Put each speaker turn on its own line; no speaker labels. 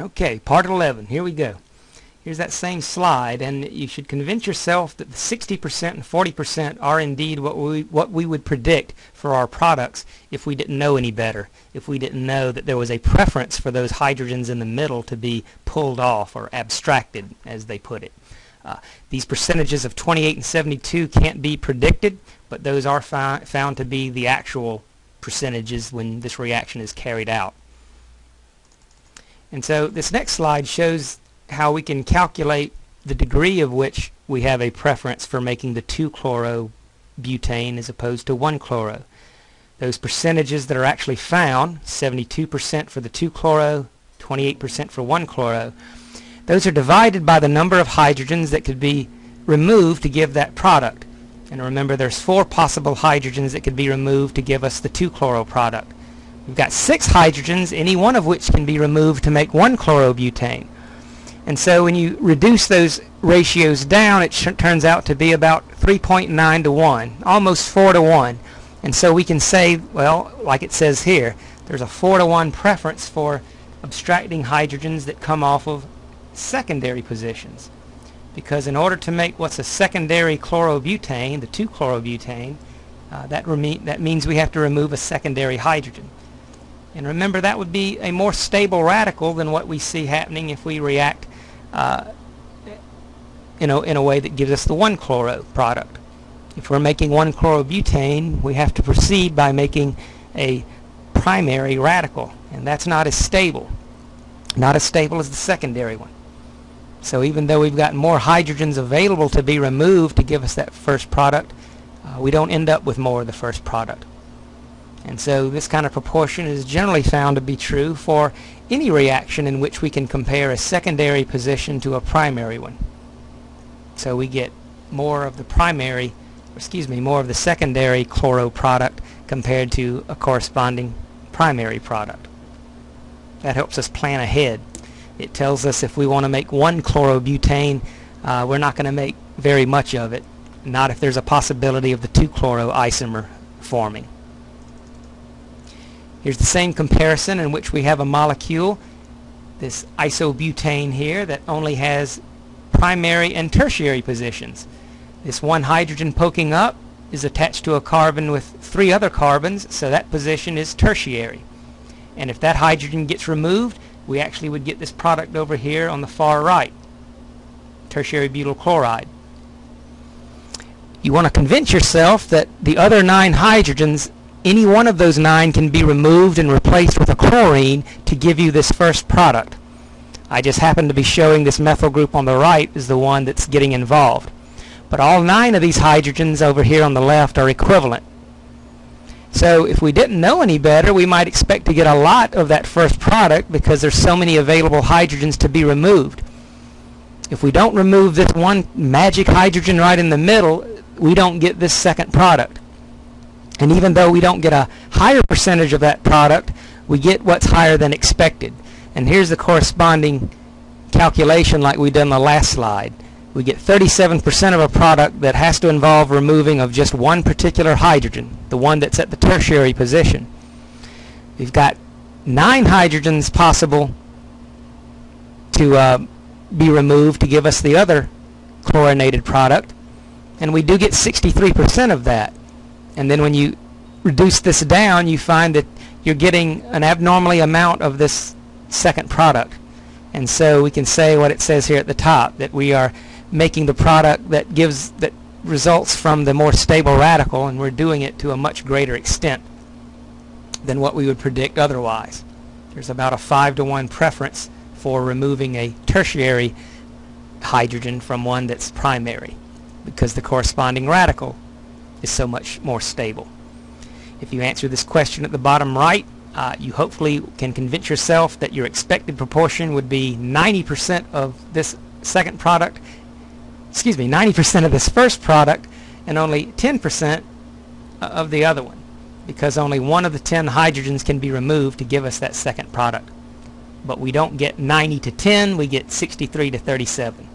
Okay, part 11. Here we go. Here's that same slide, and you should convince yourself that the 60% and 40% are indeed what we, what we would predict for our products if we didn't know any better, if we didn't know that there was a preference for those hydrogens in the middle to be pulled off or abstracted, as they put it. Uh, these percentages of 28 and 72 can't be predicted, but those are found to be the actual percentages when this reaction is carried out. And so this next slide shows how we can calculate the degree of which we have a preference for making the 2-chloro-butane as opposed to 1-chloro. Those percentages that are actually found, 72% for the 2-chloro, 28% for 1-chloro, those are divided by the number of hydrogens that could be removed to give that product. And remember there's four possible hydrogens that could be removed to give us the 2-chloro product. We've got six hydrogens, any one of which can be removed to make 1-chlorobutane. And so when you reduce those ratios down, it turns out to be about 3.9 to 1, almost 4 to 1. And so we can say, well, like it says here, there's a 4 to 1 preference for abstracting hydrogens that come off of secondary positions. Because in order to make what's a secondary chlorobutane, the 2-chlorobutane, uh, that, that means we have to remove a secondary hydrogen. And remember that would be a more stable radical than what we see happening if we react uh, in, a, in a way that gives us the 1-chloro product. If we're making 1-chlorobutane, we have to proceed by making a primary radical, and that's not as stable. Not as stable as the secondary one. So even though we've got more hydrogens available to be removed to give us that first product, uh, we don't end up with more of the first product. And so this kind of proportion is generally found to be true for any reaction in which we can compare a secondary position to a primary one. So we get more of the primary, excuse me, more of the secondary chloro product compared to a corresponding primary product. That helps us plan ahead. It tells us if we want to make one chlorobutane, uh, we're not going to make very much of it, not if there's a possibility of the 2-chloro isomer forming. Here's the same comparison in which we have a molecule, this isobutane here, that only has primary and tertiary positions. This one hydrogen poking up is attached to a carbon with three other carbons, so that position is tertiary. And if that hydrogen gets removed, we actually would get this product over here on the far right, tertiary butyl chloride. You want to convince yourself that the other nine hydrogens any one of those nine can be removed and replaced with a chlorine to give you this first product. I just happen to be showing this methyl group on the right is the one that's getting involved. But all nine of these hydrogens over here on the left are equivalent. So if we didn't know any better, we might expect to get a lot of that first product because there's so many available hydrogens to be removed. If we don't remove this one magic hydrogen right in the middle, we don't get this second product. And even though we don't get a higher percentage of that product, we get what's higher than expected. And here's the corresponding calculation like we did on the last slide. We get 37% of a product that has to involve removing of just one particular hydrogen, the one that's at the tertiary position. We've got nine hydrogens possible to uh, be removed to give us the other chlorinated product, and we do get 63% of that. And then when you reduce this down, you find that you're getting an abnormally amount of this second product. And so we can say what it says here at the top, that we are making the product that gives that results from the more stable radical, and we're doing it to a much greater extent than what we would predict otherwise. There's about a 5 to 1 preference for removing a tertiary hydrogen from one that's primary because the corresponding radical is so much more stable. If you answer this question at the bottom right, uh, you hopefully can convince yourself that your expected proportion would be 90% of this second product, excuse me, 90% of this first product and only 10% of the other one because only one of the 10 hydrogens can be removed to give us that second product. But we don't get 90 to 10, we get 63 to 37.